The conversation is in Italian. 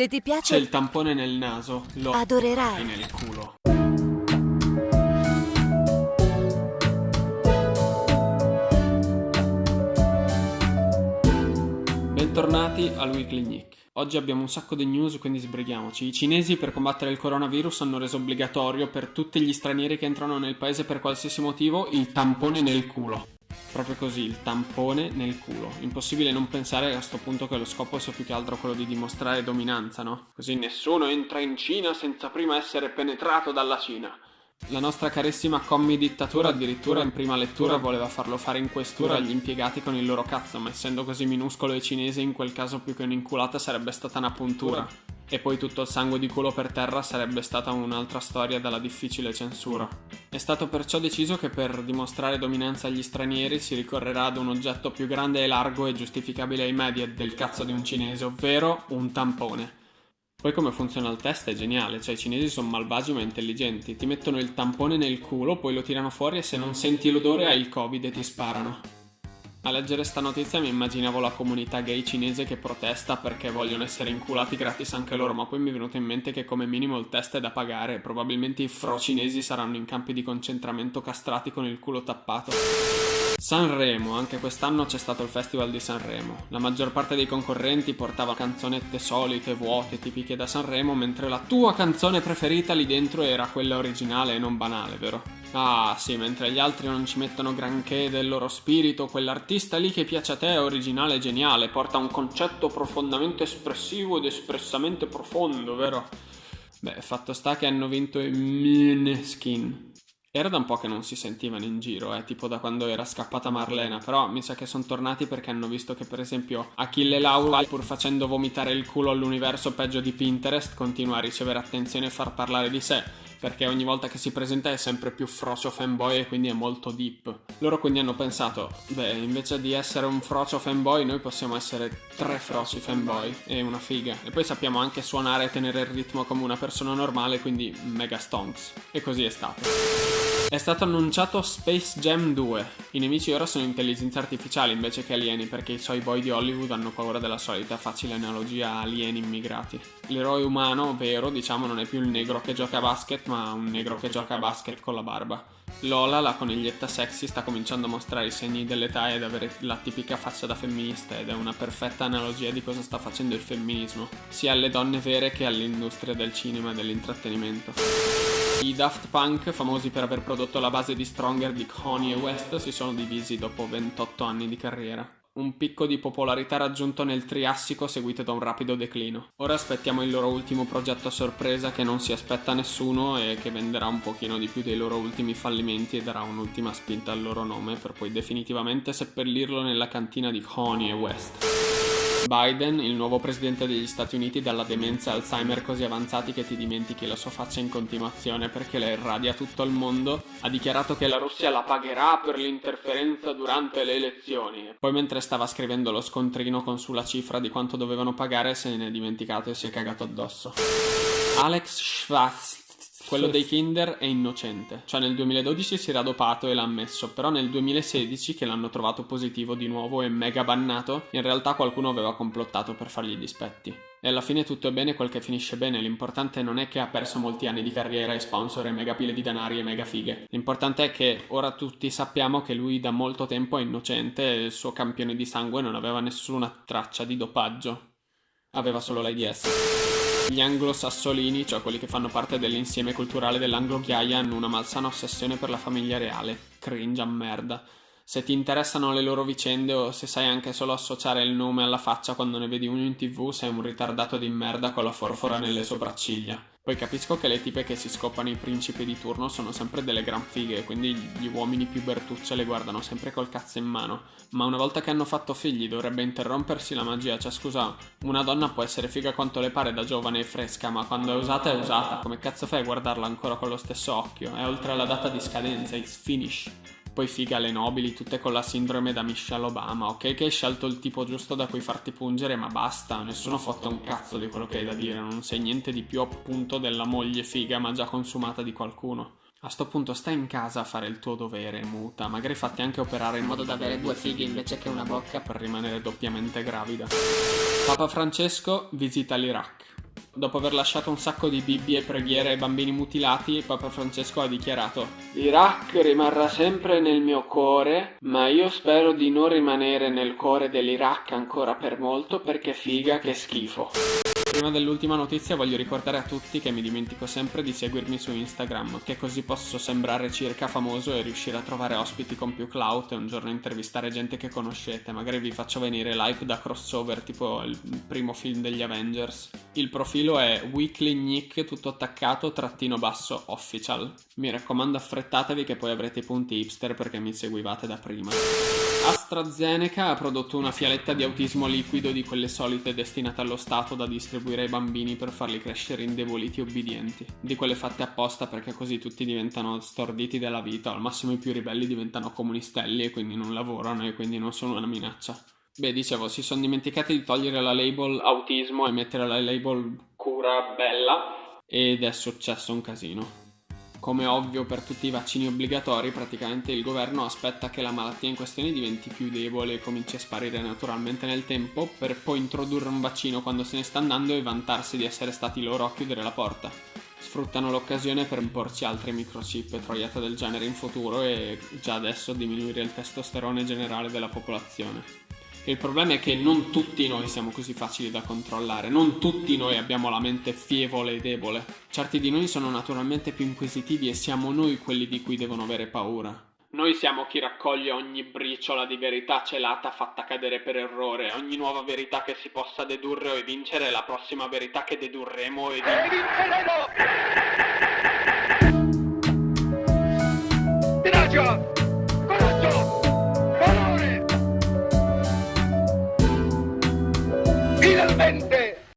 Se ti C'è piace, il tampone nel naso, lo adorerai. nel culo. Bentornati al Weekly Nick. Oggi abbiamo un sacco di news, quindi sbrighiamoci. I cinesi per combattere il coronavirus hanno reso obbligatorio per tutti gli stranieri che entrano nel paese per qualsiasi motivo il tampone nel culo. Proprio così, il tampone nel culo. Impossibile non pensare a sto punto che lo scopo sia più che altro quello di dimostrare dominanza, no? Così nessuno entra in Cina senza prima essere penetrato dalla Cina. La nostra carissima commi dittatura addirittura in prima lettura voleva farlo fare in questura agli impiegati con il loro cazzo, ma essendo così minuscolo e cinese in quel caso più che un'inculata sarebbe stata una puntura. E poi tutto il sangue di culo per terra sarebbe stata un'altra storia dalla difficile censura. È stato perciò deciso che per dimostrare dominanza agli stranieri si ricorrerà ad un oggetto più grande e largo e giustificabile ai media del cazzo di un cinese, ovvero un tampone. Poi come funziona il test è geniale, cioè i cinesi sono malvagi ma intelligenti, ti mettono il tampone nel culo, poi lo tirano fuori e se non senti l'odore hai il covid e ti sparano. A leggere sta notizia mi immaginavo la comunità gay cinese che protesta perché vogliono essere inculati gratis anche loro, ma poi mi è venuto in mente che come minimo il test è da pagare e probabilmente i fro cinesi saranno in campi di concentramento castrati con il culo tappato. Sanremo, anche quest'anno c'è stato il Festival di Sanremo. La maggior parte dei concorrenti portava canzonette solite, vuote, tipiche da Sanremo, mentre la tua canzone preferita lì dentro era quella originale e non banale, vero? Ah, sì, mentre gli altri non ci mettono granché del loro spirito, quell'artista lì che piace a te è originale e geniale, porta un concetto profondamente espressivo ed espressamente profondo, vero? Beh, fatto sta che hanno vinto i Måneskin. Era da un po' che non si sentivano in giro, eh, tipo da quando era scappata Marlena, però mi sa che sono tornati perché hanno visto che per esempio Achille Laura, pur facendo vomitare il culo all'universo peggio di Pinterest, continua a ricevere attenzione e far parlare di sé, perché ogni volta che si presenta è sempre più frocio fanboy e quindi è molto deep. Loro quindi hanno pensato, beh, invece di essere un frocio fanboy noi possiamo essere tre froci fanboy e una figa. E poi sappiamo anche suonare e tenere il ritmo come una persona normale, quindi mega stonks. E così è stato. È stato annunciato Space Jam 2. I nemici ora sono intelligenze artificiali invece che alieni perché i suoi boy di Hollywood hanno paura della solita facile analogia alieni immigrati. L'eroe umano, vero, diciamo, non è più il negro che gioca a basket, ma un negro che gioca a basket con la barba. Lola, la coniglietta sexy, sta cominciando a mostrare i segni dell'età ed avere la tipica faccia da femminista ed è una perfetta analogia di cosa sta facendo il femminismo, sia alle donne vere che all'industria del cinema e dell'intrattenimento. I Daft Punk, famosi per aver prodotto la base di Stronger di Kanye West, si sono divisi dopo 28 anni di carriera. Un picco di popolarità raggiunto nel Triassico seguito da un rapido declino. Ora aspettiamo il loro ultimo progetto a sorpresa che non si aspetta nessuno e che venderà un pochino di più dei loro ultimi fallimenti e darà un'ultima spinta al loro nome per poi definitivamente seppellirlo nella cantina di Kanye West. Biden, il nuovo presidente degli Stati Uniti, dalla demenza e Alzheimer così avanzati che ti dimentichi la sua faccia in continuazione perché la irradia tutto il mondo, ha dichiarato che la Russia la pagherà per l'interferenza durante le elezioni. Poi mentre stava scrivendo lo scontrino con sulla cifra di quanto dovevano pagare se ne è dimenticato e si è cagato addosso. Alex Schwarz quello dei Kinder è innocente, cioè nel 2012 si era dopato e l'ha ammesso, però nel 2016 che l'hanno trovato positivo di nuovo e mega bannato, in realtà qualcuno aveva complottato per fargli i dispetti. E alla fine tutto è bene quel che finisce bene, l'importante non è che ha perso molti anni di carriera e sponsor e mega pile di denari e mega fighe. L'importante è che ora tutti sappiamo che lui da molto tempo è innocente e il suo campione di sangue non aveva nessuna traccia di dopaggio. Aveva solo l'AIDS. Gli anglo-sassolini, cioè quelli che fanno parte dell'insieme culturale dell'anglo-ghiaia, hanno una malsana ossessione per la famiglia reale. Cringe a merda. Se ti interessano le loro vicende o se sai anche solo associare il nome alla faccia quando ne vedi uno in tv, sei un ritardato di merda con la forfora nelle sopracciglia. Poi capisco che le tipe che si scopano i principi di turno sono sempre delle gran fighe, quindi gli uomini più bertucce le guardano sempre col cazzo in mano. Ma una volta che hanno fatto figli dovrebbe interrompersi la magia, cioè scusa, una donna può essere figa quanto le pare da giovane e fresca, ma quando è usata è usata. Come cazzo fai a guardarla ancora con lo stesso occhio? È oltre la data di scadenza, it's finish. Poi figa le nobili, tutte con la sindrome da Michelle Obama. Ok che hai scelto il tipo giusto da cui farti pungere, ma basta, nessuno fotte un cazzo di quello che hai da dire. Non sei niente di più appunto della moglie figa, ma già consumata di qualcuno. A sto punto stai in casa a fare il tuo dovere, muta. Magari fatti anche operare in modo da avere due fighe invece che una bocca per rimanere doppiamente gravida. Papa Francesco visita l'Iraq. Dopo aver lasciato un sacco di bibbie e preghiere ai bambini mutilati, Papa Francesco ha dichiarato L'Iraq rimarrà sempre nel mio cuore, ma io spero di non rimanere nel cuore dell'Iraq ancora per molto perché figa che schifo. Prima dell'ultima notizia voglio ricordare a tutti che mi dimentico sempre di seguirmi su Instagram, che così posso sembrare circa famoso e riuscire a trovare ospiti con più clout e un giorno intervistare gente che conoscete. Magari vi faccio venire live da crossover, tipo il primo film degli Avengers. Il profilo è Weekly Nick, tutto attaccato, trattino basso, official. Mi raccomando affrettatevi che poi avrete i punti hipster perché mi seguivate da prima. AstraZeneca ha prodotto una fialetta di autismo liquido di quelle solite destinate allo Stato da distribuire ai bambini per farli crescere indeboliti e obbedienti. Di quelle fatte apposta perché così tutti diventano storditi della vita, al massimo i più ribelli diventano comunistelli e quindi non lavorano e quindi non sono una minaccia. Beh, dicevo, si sono dimenticati di togliere la label autismo e mettere la label cura bella ed è successo un casino. Come ovvio per tutti i vaccini obbligatori, praticamente il governo aspetta che la malattia in questione diventi più debole e cominci a sparire naturalmente nel tempo, per poi introdurre un vaccino quando se ne sta andando e vantarsi di essere stati loro a chiudere la porta. Sfruttano l'occasione per imporci altri microchip e troiate del genere in futuro e già adesso diminuire il testosterone generale della popolazione. Il problema è che non tutti noi siamo così facili da controllare, non tutti noi abbiamo la mente fievole e debole. Certi di noi sono naturalmente più inquisitivi e siamo noi quelli di cui devono avere paura. Noi siamo chi raccoglie ogni briciola di verità celata fatta cadere per errore, ogni nuova verità che si possa dedurre o evincere è la prossima verità che dedurremo ed evinceremo!